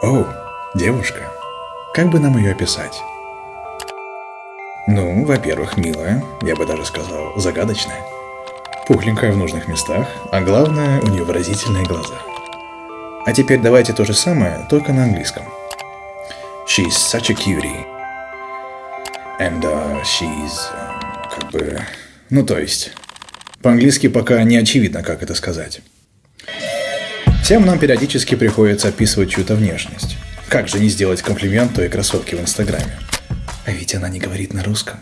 О, девушка. Как бы нам ее описать? Ну, во-первых, милая, я бы даже сказал, загадочная. Пухленькая в нужных местах, а главное, у нее выразительные глаза. А теперь давайте то же самое, только на английском. She's such a cutie. And uh, she's... uh, как бы... Ну, то есть... По-английски пока не очевидно, как это сказать. Всем нам периодически приходится описывать чью-то внешность. Как же не сделать комплимент той красотке в Инстаграме? А ведь она не говорит на русском.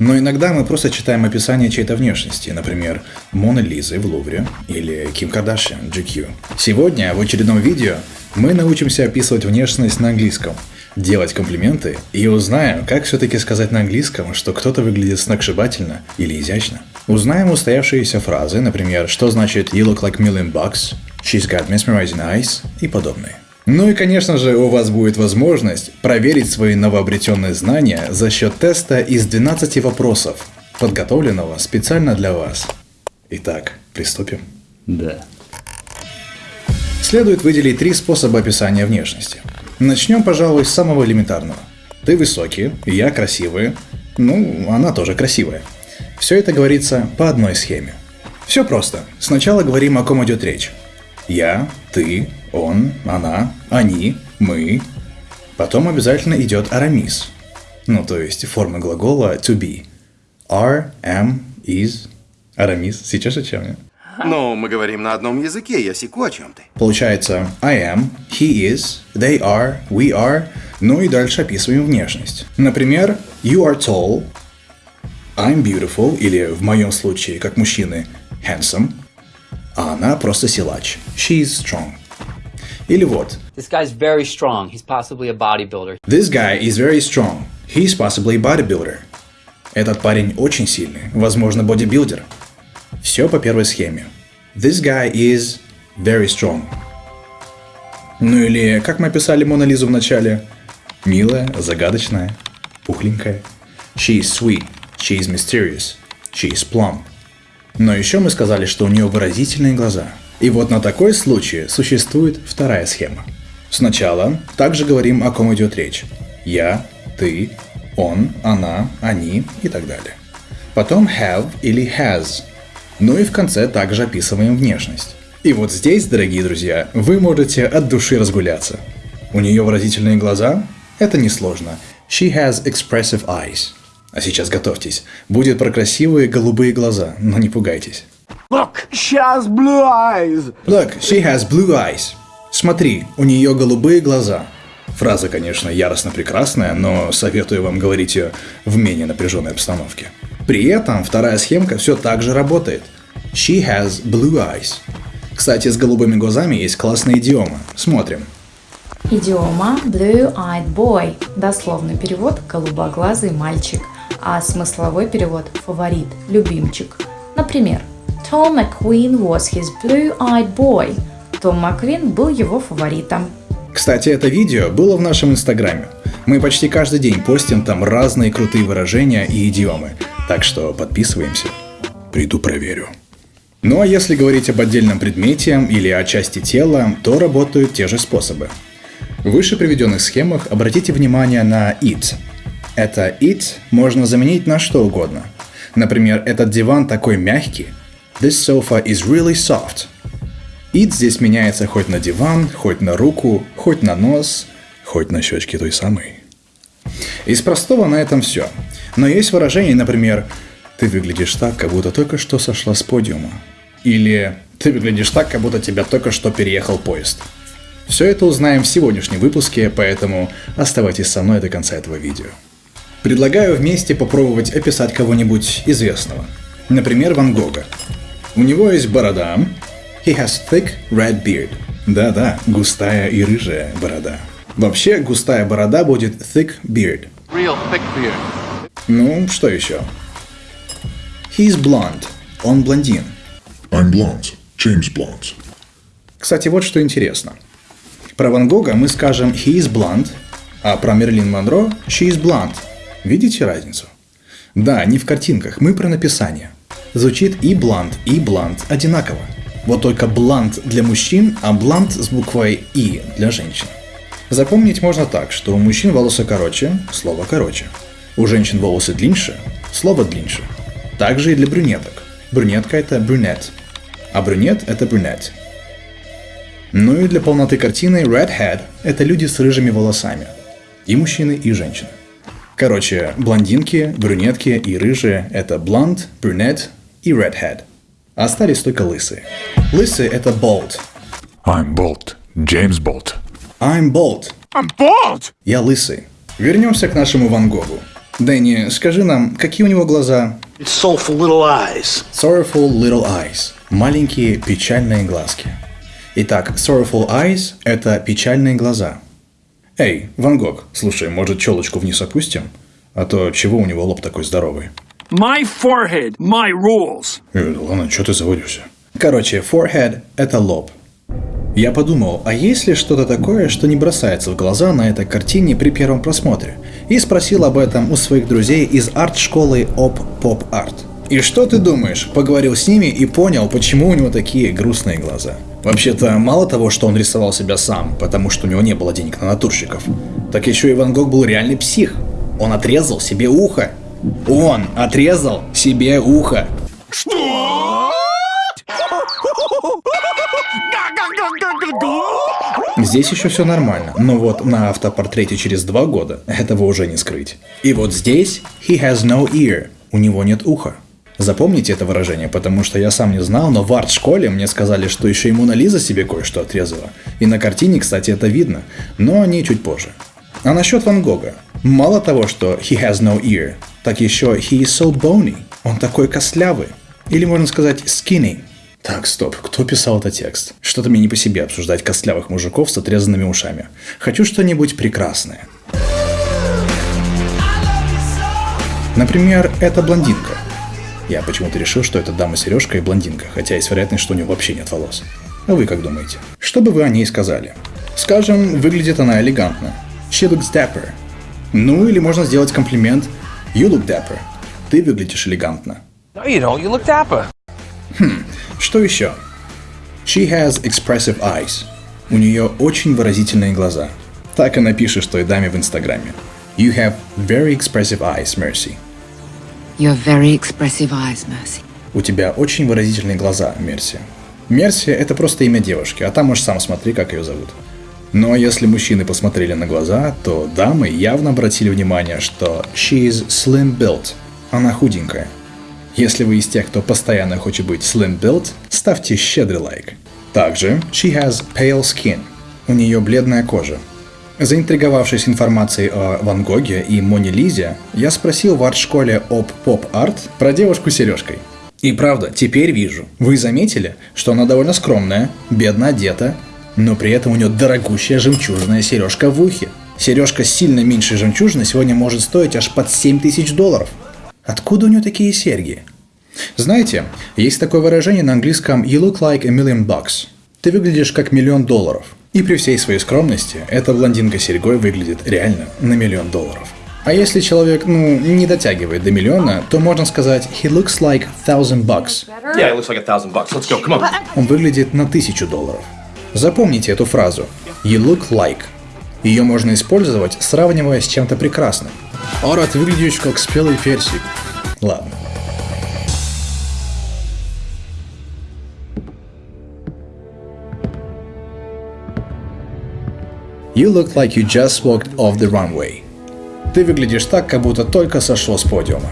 Но иногда мы просто читаем описание чьей-то внешности, например, Мона Лизы в Лувре или Ким Кардашьян GQ. Сегодня в очередном видео мы научимся описывать внешность на английском, делать комплименты и узнаем, как все-таки сказать на английском, что кто-то выглядит сногсшибательно или изящно. Узнаем устоявшиеся фразы, например, что значит «you look like million bucks», «she's got mesmerizing eyes» и подобные. Ну и, конечно же, у вас будет возможность проверить свои новообретенные знания за счет теста из 12 вопросов, подготовленного специально для вас. Итак, приступим. Да. Следует выделить три способа описания внешности. Начнем, пожалуй, с самого элементарного. Ты высокий, я красивая, ну, она тоже красивая. Все это говорится по одной схеме. Все просто. Сначала говорим, о ком идет речь. Я, ты, он, она, они, мы. Потом обязательно идет арамис. Ну, то есть форма глагола to be. Are, am, is. Арамис. Сейчас о чем я? Ну, мы говорим на одном языке, я секу о чем ты. Получается I am, he is, they are, we are, ну и дальше описываем внешность. Например, you are tall, I'm beautiful, или в моем случае, как мужчины, handsome, а она просто силач. She is strong. Или вот, This guy's very strong. He's possibly a bodybuilder. This guy is very strong. He's possibly a bodybuilder. Этот парень очень сильный, возможно, бодибилдер. Все по первой схеме. This guy is very strong. Ну или, как мы описали Мона Лизу в начале, милая, загадочная, пухленькая. She is sweet, she is mysterious, she is plump. Но еще мы сказали, что у нее выразительные глаза. И вот на такой случай существует вторая схема. Сначала также говорим, о ком идет речь. Я, ты, он, она, они и так далее. Потом have или has. Ну и в конце также описываем внешность. И вот здесь, дорогие друзья, вы можете от души разгуляться. У нее выразительные глаза? Это несложно. She has expressive eyes. А сейчас готовьтесь. Будет про красивые голубые глаза, но не пугайтесь. Look, she has blue eyes. Look, she has blue eyes. Смотри, у нее голубые глаза. Фраза, конечно, яростно прекрасная, но советую вам говорить ее в менее напряженной обстановке. При этом вторая схемка все так же работает. She has blue eyes. Кстати, с голубыми глазами есть классная идиома. Смотрим. Идиома Blue-Eyed Boy. Дословный перевод «голубоглазый мальчик», а смысловой перевод «фаворит», «любимчик». Например, Tom McQueen was his blue-eyed boy. Том Маквин был его фаворитом. Кстати, это видео было в нашем инстаграме. Мы почти каждый день постим там разные крутые выражения и идиомы. Так что подписываемся. Приду проверю. Ну а если говорить об отдельном предмете или о части тела, то работают те же способы. В выше приведенных схемах обратите внимание на it. Это it можно заменить на что угодно. Например, этот диван такой мягкий. This sofa is really soft. It здесь меняется хоть на диван, хоть на руку, хоть на нос, хоть на щечки той самой. Из простого на этом все. Но есть выражение, например, «Ты выглядишь так, как будто только что сошла с подиума». Или «Ты выглядишь так, как будто тебя только что переехал поезд». Все это узнаем в сегодняшнем выпуске, поэтому оставайтесь со мной до конца этого видео. Предлагаю вместе попробовать описать кого-нибудь известного. Например, Ван Гога. У него есть борода. He has thick red beard. Да-да, густая и рыжая борода. Вообще, густая борода будет thick beard. Real thick beard. Ну, что еще? He's blonde. Он блондин. I'm blonde. James Blonde. Кстати, вот что интересно. Про Ван Гога мы скажем he is blonde, а про Мерлин Монро she is blonde. Видите разницу? Да, не в картинках, мы про написание. Звучит и блонд, и блонд одинаково. Вот только блонд для мужчин, а блонд с буквой «и» для женщин. Запомнить можно так, что у мужчин волосы короче, слово короче. У женщин волосы длиннее, слово длиннее. Также и для брюнеток. Брюнетка это брюнет, а брюнет это брюнет. Ну и для полноты картины redhead – это люди с рыжими волосами. И мужчины, и женщины. Короче, блондинки, брюнетки и рыжие – это blonde, brunette и redhead. Остались только лысые. Лысые – это bald. I'm Bolt. James Bolt. I'm bald. I'm bald! Я лысый. Вернемся к нашему Ван Гогу. Дэнни, скажи нам, какие у него глаза? It's soulful little eyes. Sorrowful little eyes. Маленькие печальные глазки. Итак, sorrowful eyes – это печальные глаза. Эй, Ван Гог, слушай, может челочку вниз опустим? А то чего у него лоб такой здоровый? My forehead, my rules. Э, ладно, что ты заводишься? Короче, forehead – это лоб. Я подумал, а есть ли что-то такое, что не бросается в глаза на этой картине при первом просмотре? И спросил об этом у своих друзей из арт-школы Op Pop Art. И что ты думаешь? Поговорил с ними и понял, почему у него такие грустные глаза. Вообще-то, мало того, что он рисовал себя сам, потому что у него не было денег на натурщиков, так еще и Ван Гог был реальный псих. Он отрезал себе ухо. Он отрезал себе ухо. Здесь еще все нормально, но вот на автопортрете через два года этого уже не скрыть. И вот здесь he has no ear, у него нет уха. Запомните это выражение, потому что я сам не знал, но в арт-школе мне сказали, что еще и Мона Лиза себе кое-что отрезала. И на картине, кстати, это видно, но не чуть позже. А насчет Ван Гога. Мало того, что he has no ear, так еще he is so bony. Он такой костлявый. Или можно сказать skinny. Так, стоп, кто писал этот текст? Что-то мне не по себе обсуждать костлявых мужиков с отрезанными ушами. Хочу что-нибудь прекрасное. Например, эта блондинка. Я почему-то решил, что это дама сережка и блондинка, хотя есть вероятность, что у нее вообще нет волос. А вы как думаете? Что бы вы о ней сказали? Скажем, выглядит она элегантно. She looks dapper. Ну или можно сделать комплимент. You look dapper. Ты выглядишь элегантно. No, you don't. You look dapper. Что еще? She has expressive eyes. У нее очень выразительные глаза. Так она пишет той даме в Инстаграме. You have very expressive eyes, Mercy. You have very expressive eyes, Mercy. У тебя очень выразительные глаза, Мерси. Мерси – это просто имя девушки, а там уж сам смотри, как ее зовут. Но если мужчины посмотрели на глаза, то дамы явно обратили внимание, что she is slim built. Она худенькая. Если вы из тех, кто постоянно хочет быть slim built, ставьте щедрый лайк. Также she has pale skin. У нее бледная кожа. Заинтриговавшись информацией о Ван Гоге и Моне Лизе, я спросил в арт-школе об поп-арт про девушку с сережкой. И правда, теперь вижу. Вы заметили, что она довольно скромная, бедно одета, но при этом у нее дорогущая жемчужная сережка в ухе. Сережка сильно меньшей жемчужиной сегодня может стоить аж под 7 тысяч долларов. Откуда у нее такие серьги? Знаете, есть такое выражение на английском «you look like a million bucks». Ты выглядишь как миллион долларов. И при всей своей скромности, эта блондинка с серьгой выглядит реально на миллион долларов. А если человек, ну, не дотягивает до миллиона, то можно сказать «he looks like thousand bucks». Yeah, it looks like a thousand bucks. Let's go. Come on. Он выглядит на тысячу долларов. Запомните эту фразу «you look like». Ее можно использовать, сравнивая с чем-то прекрасным. Ора, ты выглядишь как спелый персик. Ладно. You look like you just walked off the runway. Ты выглядишь так, как будто только сошел с подиума.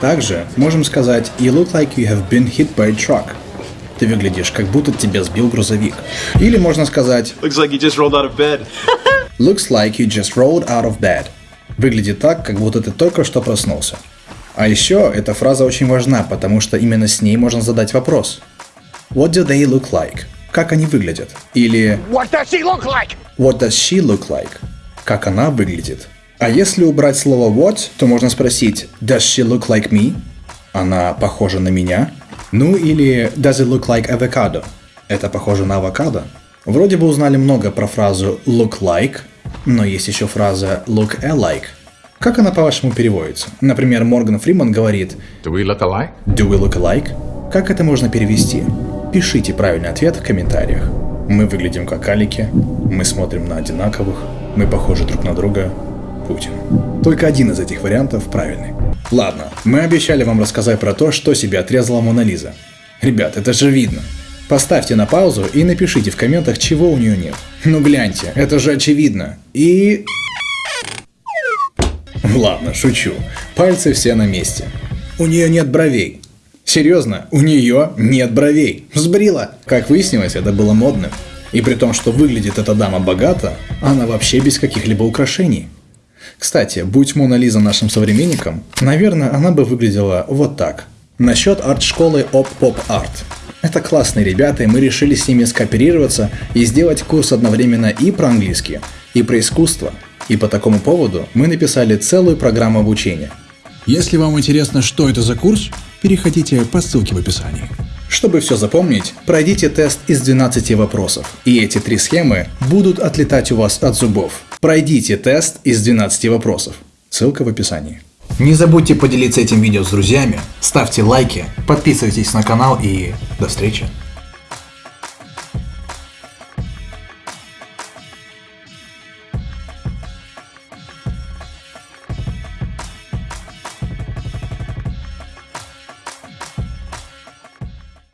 Также можем сказать You look like you have been hit by a truck. Ты выглядишь, как будто тебя сбил грузовик. Или можно сказать Looks like you just rolled out of bed. Looks like you just rolled out of bed. Выглядит так, как будто ты только что проснулся. А еще эта фраза очень важна, потому что именно с ней можно задать вопрос. What do they look like? Как они выглядят? Или What does she look like? What does she look like? Как она выглядит? А если убрать слово what, то можно спросить Does she look like me? Она похожа на меня? Ну или Does it look like avocado? Это похоже на авокадо? Вроде бы узнали много про фразу look like, но есть еще фраза look alike. Как она по-вашему переводится? Например, Морган Фриман говорит Do we look alike? Do we look alike? Как это можно перевести? Пишите правильный ответ в комментариях. Мы выглядим как алики, мы смотрим на одинаковых, мы похожи друг на друга. Путин. Только один из этих вариантов правильный. Ладно, мы обещали вам рассказать про то, что себе отрезала Мона Лиза. Ребят, это же видно. Поставьте на паузу и напишите в комментах, чего у нее нет. Ну гляньте, это же очевидно. И... Ладно, шучу. Пальцы все на месте. У нее нет бровей. Серьезно, у нее нет бровей. Сбрила. Как выяснилось, это было модным. И при том, что выглядит эта дама богато, она вообще без каких-либо украшений. Кстати, будь Мона Лиза нашим современником, наверное, она бы выглядела вот так. Насчет арт-школы Art. Это классные ребята, и мы решили с ними скооперироваться и сделать курс одновременно и про английский, и про искусство. И по такому поводу мы написали целую программу обучения. Если вам интересно, что это за курс, переходите по ссылке в описании. Чтобы все запомнить, пройдите тест из 12 вопросов, и эти три схемы будут отлетать у вас от зубов. Пройдите тест из 12 вопросов. Ссылка в описании. Не забудьте поделиться этим видео с друзьями, ставьте лайки, подписывайтесь на канал и до встречи.